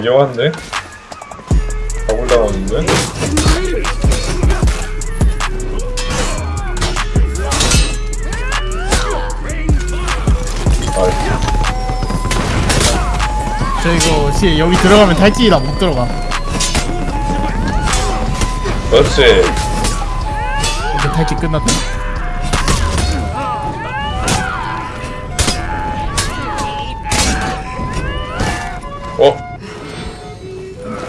위험한데? 가골 당하는데? 아, 저 이거 시 여기 들어가면 탈지이다 못 들어가. 그렇지. 이제 탈지 끝났다.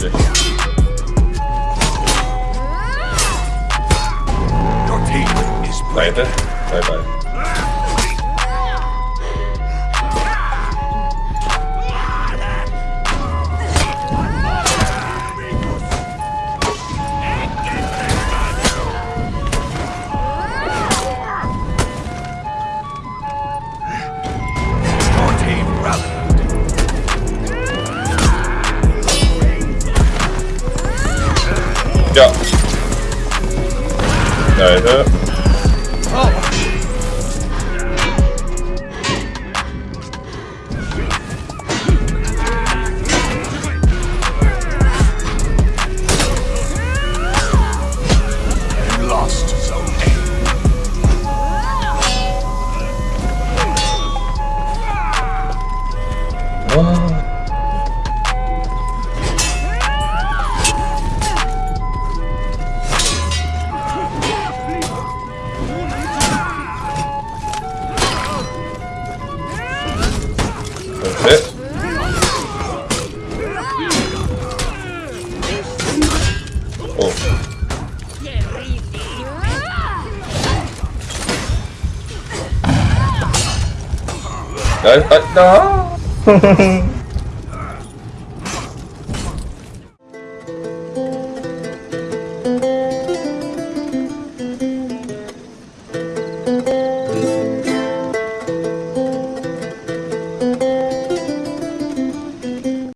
shit. Your team is right. Bye bye. ducks. No, hurt. tới tết đó.